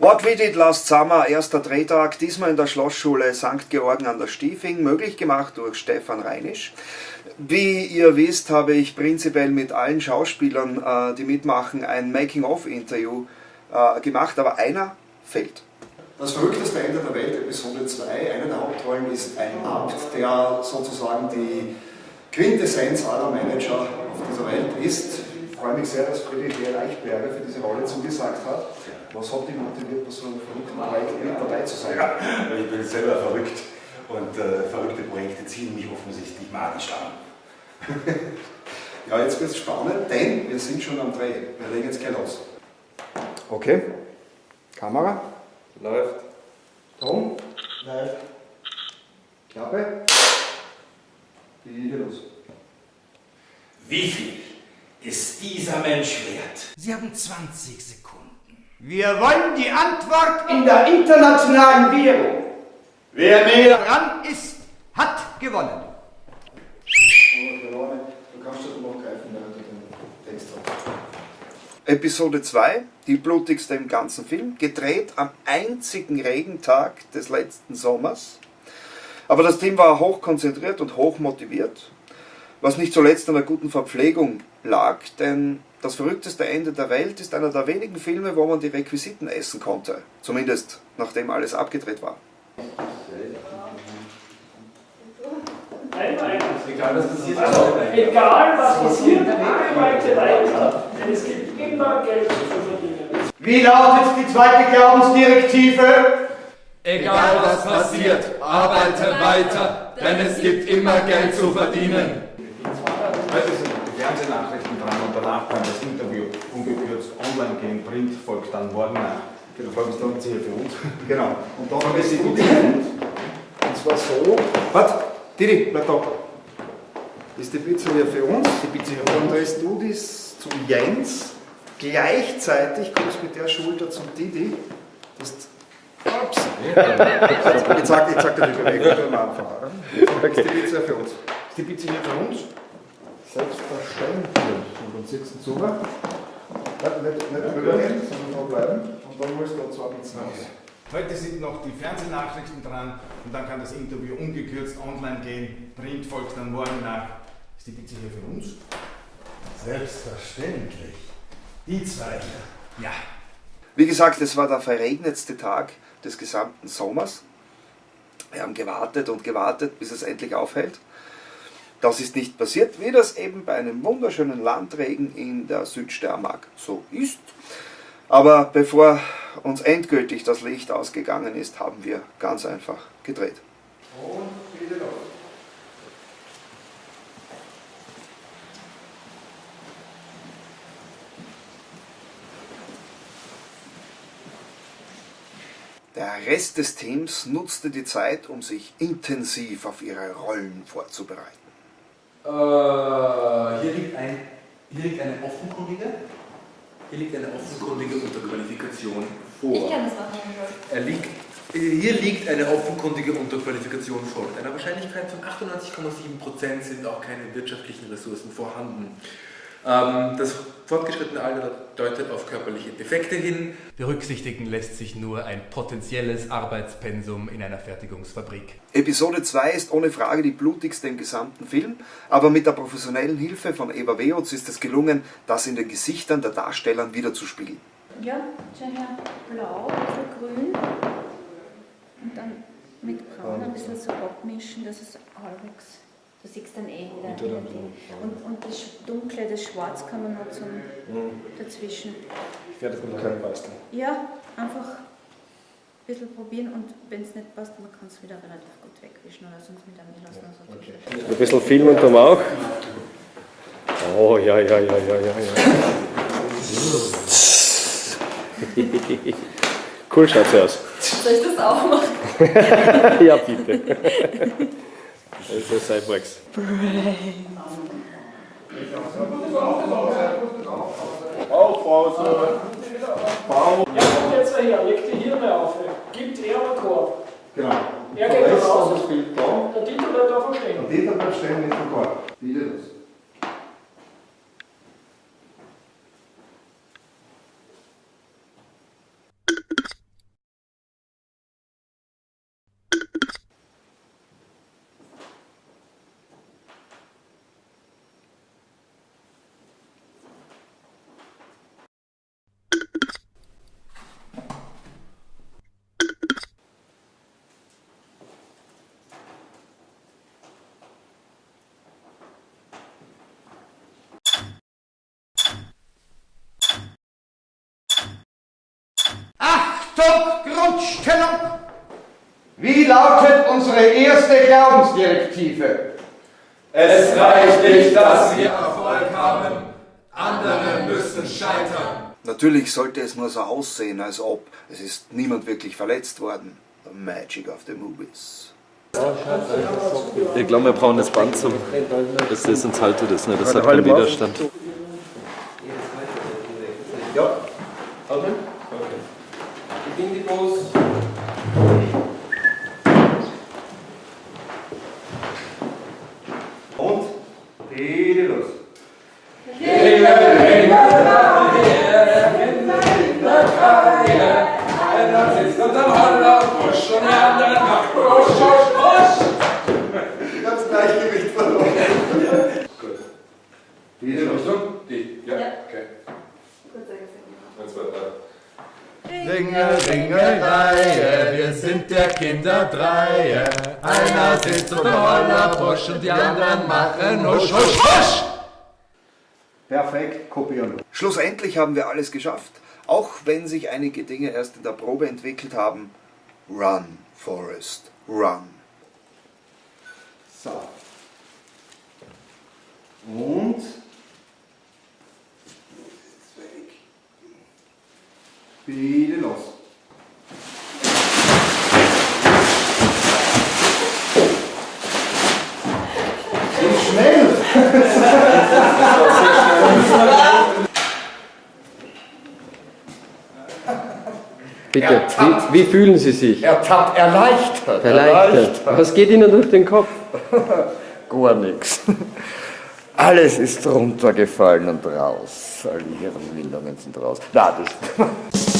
What We Did Last Summer, erster Drehtag, diesmal in der Schlossschule St. Georgen an der Stiefing, möglich gemacht durch Stefan Reinisch. Wie ihr wisst, habe ich prinzipiell mit allen Schauspielern, äh, die mitmachen, ein Making-of-Interview äh, gemacht, aber einer fehlt. Das verrückteste Ende der Welt, Episode 2, eine der Hauptrollen ist ein Abt, der sozusagen die Quintessenz aller Manager auf dieser Welt ist. Ich freue mich sehr, dass Friedrich Reichberger für diese Rolle zugesagt hat. Was hat dich motiviert, bei so einem verrückten Projekt mit dabei zu sein? Ja, ich bin selber verrückt und äh, verrückte Projekte ziehen mich offensichtlich magisch an. ja, jetzt wird es spannend, denn wir sind schon am Dreh. Wir legen jetzt gleich los. Okay. Kamera. Läuft. Ton. Läuft. Klappe. Geht los. Wie viel ist dieser Mensch wert? Sie haben 20 Sekunden. Wir wollen die Antwort in der internationalen Währung. Wer näher dran ist, hat gewonnen. Episode 2, die blutigste im ganzen Film, gedreht am einzigen Regentag des letzten Sommers. Aber das Team war hoch konzentriert und hoch motiviert, was nicht zuletzt an der guten Verpflegung lag, denn das verrückteste Ende der Welt ist einer der wenigen Filme, wo man die Requisiten essen konnte. Zumindest nachdem alles abgedreht war. Egal was passiert, also, egal was passiert, arbeite weiter, denn es gibt immer Geld zu verdienen. Wie lautet die zweite Glaubensdirektive? Egal was passiert, arbeite weiter, denn es gibt immer Geld zu verdienen. Heute sind die Fernsehnachrichten dran und danach kann das Interview ungekürzt online gehen. Print folgt dann morgen nach. Genau, folgt dann hier für uns. Genau. Und dann haben wir sie gut Und zwar so. Warte, Didi, bleib da. Das ist die Pizza hier für uns. Die Pizza hier für uns. Und drehst du das zum Jens. Gleichzeitig kommst du mit der Schulter zum Didi. Das Ups. Ich zeig, ich zeig dir die Bewegung am Anfang. Das ist die Pizza für uns. Das ist die Pizza hier für uns. Selbstverständlich. Und dann sitzen du zu. Nicht, nicht, nicht drüber gehen, sondern da bleiben. Und dann musst du da zwei Pizzen raus. Heute sind noch die Fernsehnachrichten dran und dann kann das Interview ungekürzt online gehen. Print folgt dann morgen nach. Ist die Pizza hier für uns? Selbstverständlich. Die zwei hier. Ja. Wie gesagt, es war der verregnetste Tag des gesamten Sommers. Wir haben gewartet und gewartet, bis es endlich aufhält. Das ist nicht passiert, wie das eben bei einem wunderschönen Landregen in der Südsteiermark so ist. Aber bevor uns endgültig das Licht ausgegangen ist, haben wir ganz einfach gedreht. Und wieder los. Der Rest des Teams nutzte die Zeit, um sich intensiv auf ihre Rollen vorzubereiten. Äh, hier, liegt ein, hier liegt eine offenkundige, hier liegt eine offenkundige Unterqualifikation vor. Ich kann das machen. Er liegt, hier liegt eine offenkundige Unterqualifikation vor. Mit einer Wahrscheinlichkeit von 98,7% sind auch keine wirtschaftlichen Ressourcen vorhanden. Ähm, das fortgeschrittene Alter deutet auf körperliche Defekte hin. Berücksichtigen lässt sich nur ein potenzielles Arbeitspensum in einer Fertigungsfabrik. Episode 2 ist ohne Frage die blutigste im gesamten Film, aber mit der professionellen Hilfe von Eva Weotz ist es gelungen, das in den Gesichtern der Darsteller wiederzuspiegeln. Ja, schau her, blau, bisschen grün und dann mit braun ein bisschen so abmischen, dass es halbwegs Du siehst dann eh wieder, wieder Ding. Und, und das Dunkle, das Schwarz kann man noch zum dazwischen. Ich werde von keinem basteln. Ja, einfach ein bisschen probieren und wenn es nicht passt, man kann es wieder relativ gut wegwischen oder sonst mit einem lassen. Also okay. Ein bisschen filmen tun wir auch. Oh, ja, ja, ja, ja, ja, ja. cool schaut sie aus. Soll ich das auch machen? ja, bitte. Also Cyborgs. Brain. Aufpause. Bau. Ja, kommt jetzt her, leg die Hirne auf. Achtung, Grundstellung! Wie lautet unsere erste Glaubensdirektive? Es reicht nicht, dass wir Erfolg haben. Andere müssen scheitern. Natürlich sollte es nur so aussehen, als ob es ist niemand wirklich verletzt worden. The magic of the movies. Ich glaube, wir brauchen das Band zum. Das ist, sonst haltet das nicht. Das hat Halt keinen. Widerstand. Ja. Atmen. in the pose drei. Ringel, Ringelreihe, wir sind der Kinderdreier. Einer sitzt unter Hollerbusch und die anderen machen Husch, Husch, Husch. Perfekt, kopieren. Schlussendlich haben wir alles geschafft, auch wenn sich einige Dinge erst in der Probe entwickelt haben. Run, Forest, run. So. Und? Bitte los. So schnell! Bitte, wie, wie fühlen Sie sich? Ertappt, erleichtert. Erleichtert. Was geht Ihnen durch den Kopf? Gar nichts. Alles ist runtergefallen und raus. Alle Hirnwindungen sind raus. Na, das.